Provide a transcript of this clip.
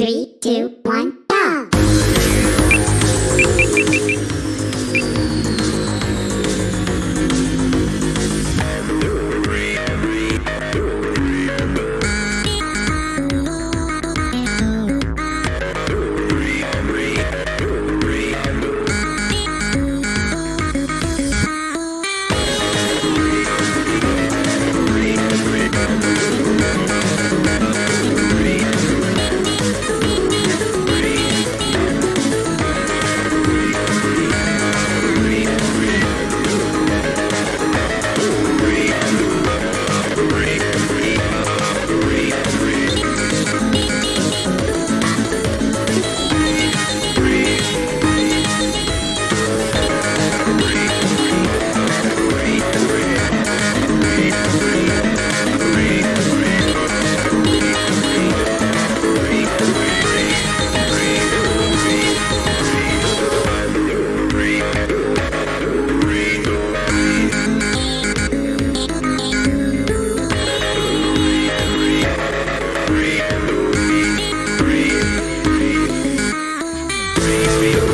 Three, two, one. Please be